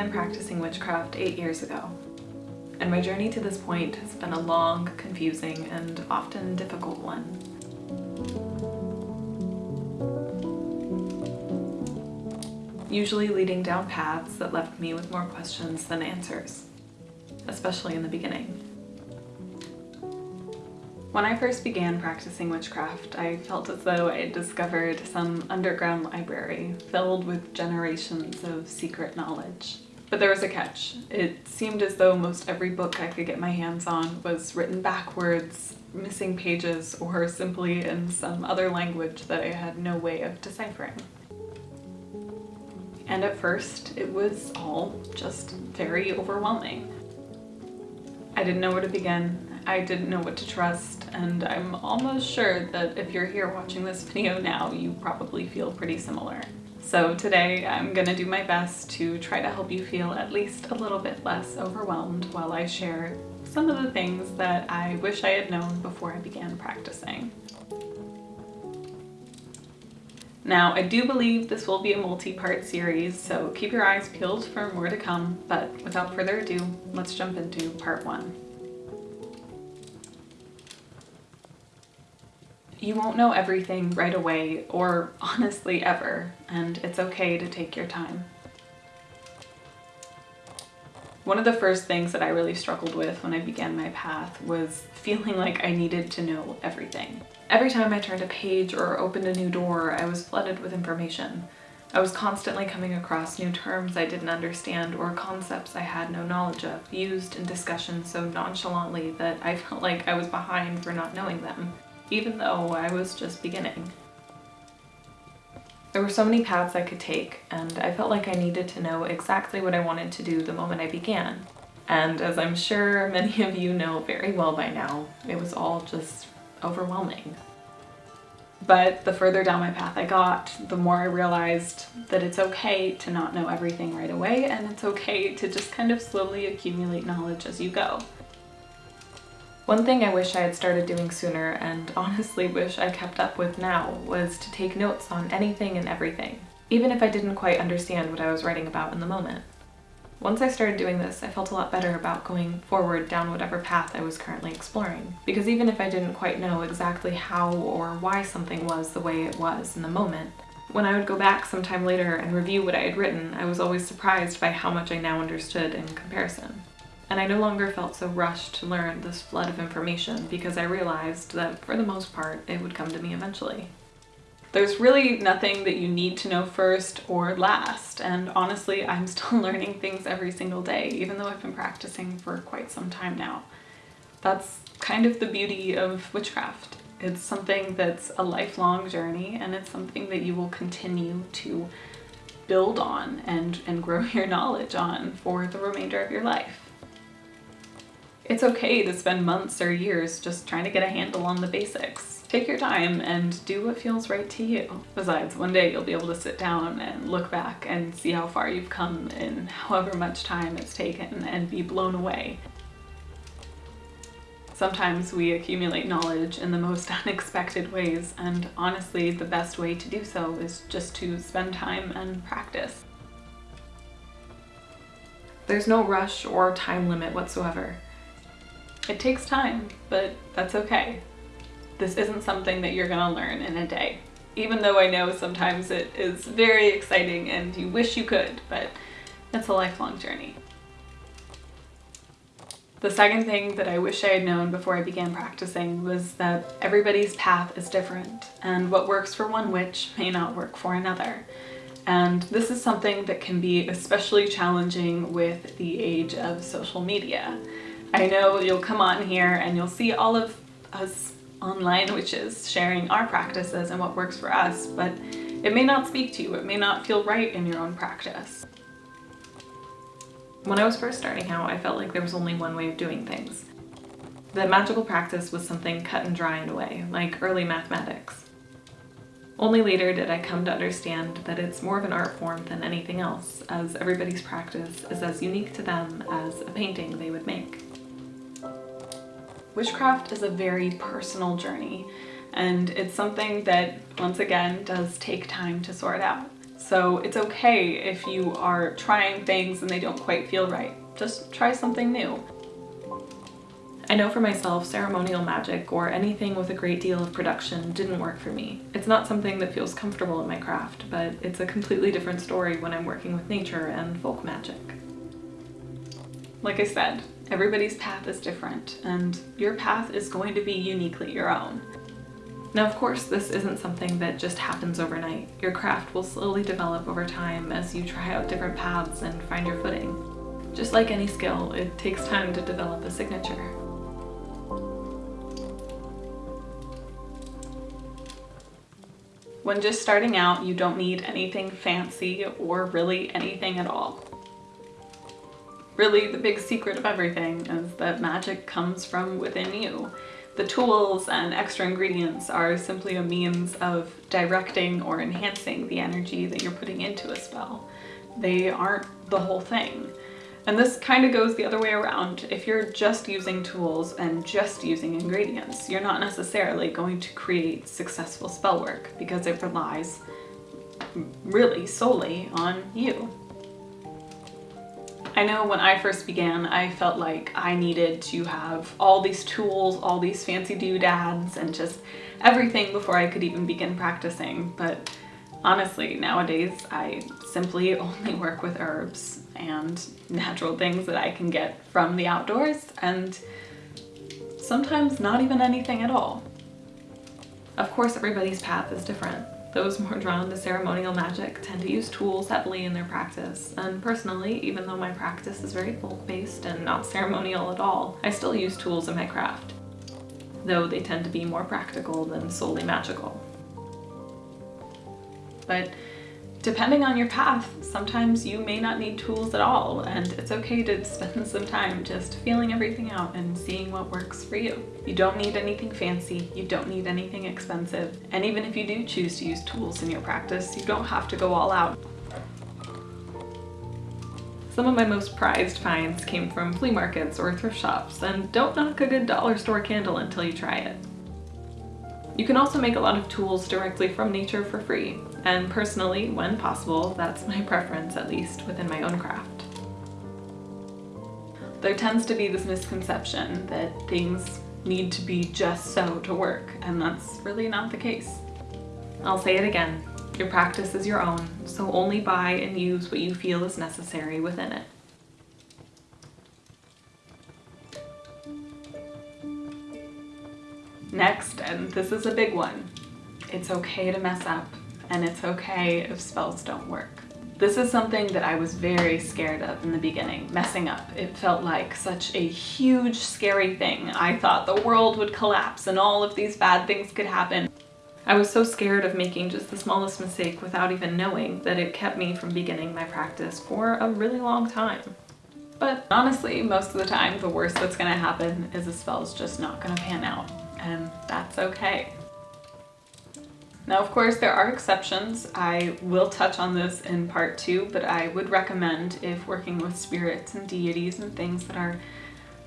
began practicing witchcraft eight years ago, and my journey to this point has been a long, confusing, and often difficult one. Usually leading down paths that left me with more questions than answers, especially in the beginning. When I first began practicing witchcraft, I felt as though I had discovered some underground library filled with generations of secret knowledge. But there was a catch. It seemed as though most every book I could get my hands on was written backwards, missing pages, or simply in some other language that I had no way of deciphering. And at first, it was all just very overwhelming. I didn't know where to begin, I didn't know what to trust and I'm almost sure that if you're here watching this video now you probably feel pretty similar. So today I'm gonna do my best to try to help you feel at least a little bit less overwhelmed while I share some of the things that I wish I had known before I began practicing. Now, I do believe this will be a multi-part series, so keep your eyes peeled for more to come, but without further ado, let's jump into part one. You won't know everything right away or honestly ever, and it's okay to take your time. One of the first things that I really struggled with when I began my path was feeling like I needed to know everything. Every time I turned a page or opened a new door, I was flooded with information. I was constantly coming across new terms I didn't understand or concepts I had no knowledge of, used in discussion so nonchalantly that I felt like I was behind for not knowing them even though I was just beginning. There were so many paths I could take, and I felt like I needed to know exactly what I wanted to do the moment I began. And as I'm sure many of you know very well by now, it was all just overwhelming. But the further down my path I got, the more I realized that it's okay to not know everything right away, and it's okay to just kind of slowly accumulate knowledge as you go. One thing I wish I had started doing sooner and honestly wish I kept up with now was to take notes on anything and everything, even if I didn't quite understand what I was writing about in the moment. Once I started doing this, I felt a lot better about going forward down whatever path I was currently exploring, because even if I didn't quite know exactly how or why something was the way it was in the moment, when I would go back sometime later and review what I had written, I was always surprised by how much I now understood in comparison and I no longer felt so rushed to learn this flood of information because I realized that for the most part it would come to me eventually. There's really nothing that you need to know first or last, and honestly I'm still learning things every single day even though I've been practicing for quite some time now. That's kind of the beauty of witchcraft. It's something that's a lifelong journey and it's something that you will continue to build on and, and grow your knowledge on for the remainder of your life. It's okay to spend months or years just trying to get a handle on the basics. Take your time and do what feels right to you. Besides, one day you'll be able to sit down and look back and see how far you've come in however much time it's taken and be blown away. Sometimes we accumulate knowledge in the most unexpected ways and honestly the best way to do so is just to spend time and practice. There's no rush or time limit whatsoever. It takes time, but that's okay. This isn't something that you're gonna learn in a day. Even though I know sometimes it is very exciting and you wish you could, but it's a lifelong journey. The second thing that I wish I had known before I began practicing was that everybody's path is different and what works for one witch may not work for another. And this is something that can be especially challenging with the age of social media. I know you'll come on here and you'll see all of us online witches sharing our practices and what works for us, but it may not speak to you, it may not feel right in your own practice. When I was first starting out, I felt like there was only one way of doing things. The magical practice was something cut and dry in a way, like early mathematics. Only later did I come to understand that it's more of an art form than anything else, as everybody's practice is as unique to them as a painting they would make. Witchcraft is a very personal journey and it's something that once again does take time to sort out. So it's okay if you are trying things and they don't quite feel right. Just try something new. I know for myself, ceremonial magic or anything with a great deal of production didn't work for me. It's not something that feels comfortable in my craft, but it's a completely different story when I'm working with nature and folk magic. Like I said, everybody's path is different, and your path is going to be uniquely your own. Now, of course, this isn't something that just happens overnight. Your craft will slowly develop over time as you try out different paths and find your footing. Just like any skill, it takes time to develop a signature. When just starting out, you don't need anything fancy or really anything at all. Really, the big secret of everything is that magic comes from within you. The tools and extra ingredients are simply a means of directing or enhancing the energy that you're putting into a spell. They aren't the whole thing. And this kind of goes the other way around. If you're just using tools and just using ingredients, you're not necessarily going to create successful spell work because it relies really solely on you. I know when I first began, I felt like I needed to have all these tools, all these fancy doodads, and just everything before I could even begin practicing. But honestly, nowadays, I simply only work with herbs and natural things that I can get from the outdoors and sometimes not even anything at all. Of course, everybody's path is different. Those more drawn to ceremonial magic tend to use tools heavily in their practice, and personally, even though my practice is very folk-based and not ceremonial at all, I still use tools in my craft, though they tend to be more practical than solely magical. But Depending on your path, sometimes you may not need tools at all, and it's okay to spend some time just feeling everything out and seeing what works for you. You don't need anything fancy, you don't need anything expensive, and even if you do choose to use tools in your practice, you don't have to go all out. Some of my most prized finds came from flea markets or thrift shops, and don't knock a good dollar store candle until you try it. You can also make a lot of tools directly from nature for free, and personally, when possible, that's my preference, at least within my own craft. There tends to be this misconception that things need to be just so to work, and that's really not the case. I'll say it again, your practice is your own, so only buy and use what you feel is necessary within it. Next, and this is a big one, it's okay to mess up and it's okay if spells don't work. This is something that I was very scared of in the beginning, messing up. It felt like such a huge, scary thing. I thought the world would collapse and all of these bad things could happen. I was so scared of making just the smallest mistake without even knowing that it kept me from beginning my practice for a really long time. But honestly, most of the time, the worst that's gonna happen is a spell's just not gonna pan out and that's okay. Now, of course, there are exceptions. I will touch on this in part two, but I would recommend if working with spirits and deities and things that are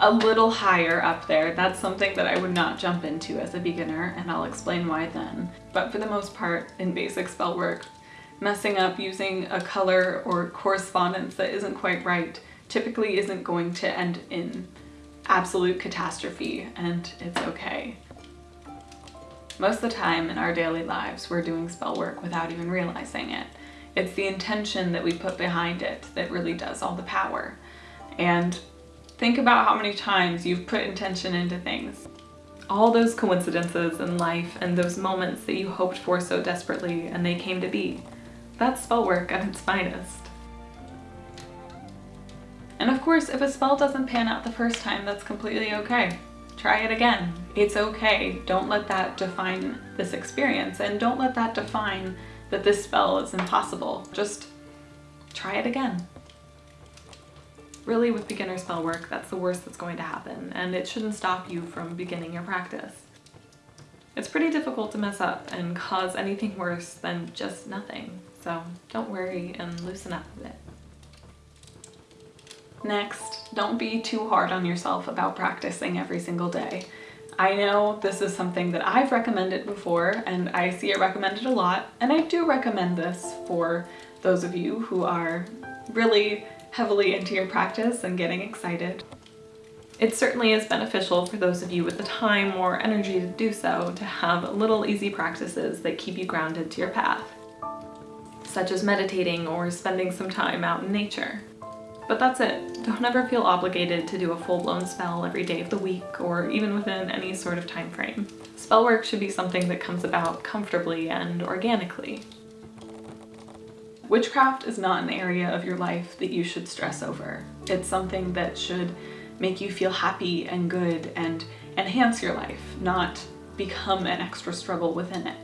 a little higher up there, that's something that I would not jump into as a beginner, and I'll explain why then. But for the most part, in basic spell work, messing up using a color or correspondence that isn't quite right typically isn't going to end in absolute catastrophe and it's okay. Most of the time in our daily lives we're doing spell work without even realizing it. It's the intention that we put behind it that really does all the power. And think about how many times you've put intention into things. All those coincidences in life and those moments that you hoped for so desperately and they came to be. That's spell work at its finest. Course, if a spell doesn't pan out the first time, that's completely okay. Try it again. It's okay. Don't let that define this experience and don't let that define that this spell is impossible. Just try it again. Really with beginner spell work, that's the worst that's going to happen and it shouldn't stop you from beginning your practice. It's pretty difficult to mess up and cause anything worse than just nothing, so don't worry and loosen up a bit. Next, don't be too hard on yourself about practicing every single day. I know this is something that I've recommended before and I see it recommended a lot and I do recommend this for those of you who are really heavily into your practice and getting excited. It certainly is beneficial for those of you with the time or energy to do so to have little easy practices that keep you grounded to your path, such as meditating or spending some time out in nature. But that's it. Don't ever feel obligated to do a full-blown spell every day of the week or even within any sort of time frame. Spell work should be something that comes about comfortably and organically. Witchcraft is not an area of your life that you should stress over. It's something that should make you feel happy and good and enhance your life, not become an extra struggle within it.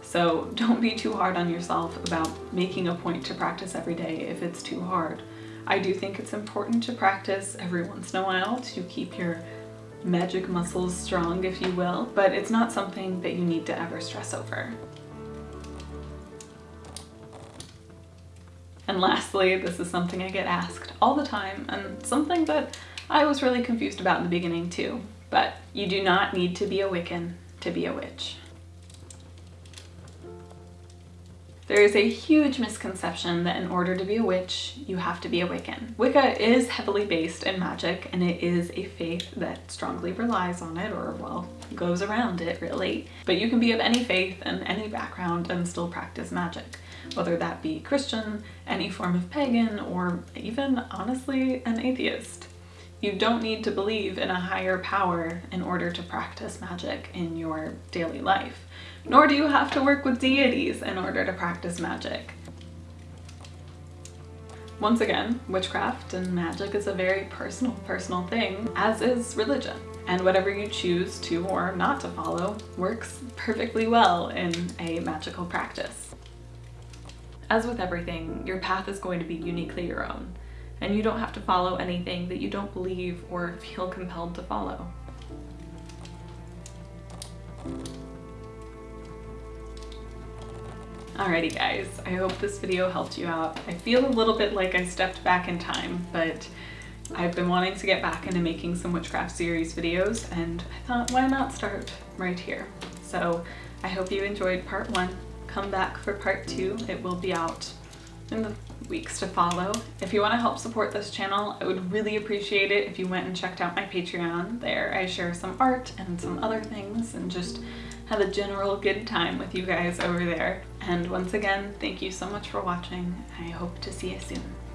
So don't be too hard on yourself about making a point to practice every day if it's too hard. I do think it's important to practice every once in a while to keep your magic muscles strong, if you will, but it's not something that you need to ever stress over. And lastly, this is something I get asked all the time and something that I was really confused about in the beginning too, but you do not need to be a Wiccan to be a witch. There is a huge misconception that in order to be a witch, you have to be a Wiccan. Wicca is heavily based in magic and it is a faith that strongly relies on it or, well, goes around it really. But you can be of any faith and any background and still practice magic, whether that be Christian, any form of pagan, or even, honestly, an atheist. You don't need to believe in a higher power in order to practice magic in your daily life, nor do you have to work with deities in order to practice magic. Once again, witchcraft and magic is a very personal, personal thing, as is religion. And whatever you choose to or not to follow works perfectly well in a magical practice. As with everything, your path is going to be uniquely your own and you don't have to follow anything that you don't believe or feel compelled to follow. Alrighty guys, I hope this video helped you out. I feel a little bit like I stepped back in time, but I've been wanting to get back into making some witchcraft series videos and I thought why not start right here. So I hope you enjoyed part one. Come back for part two. It will be out in the weeks to follow. If you want to help support this channel, I would really appreciate it if you went and checked out my Patreon. There I share some art and some other things and just have a general good time with you guys over there. And once again, thank you so much for watching. I hope to see you soon.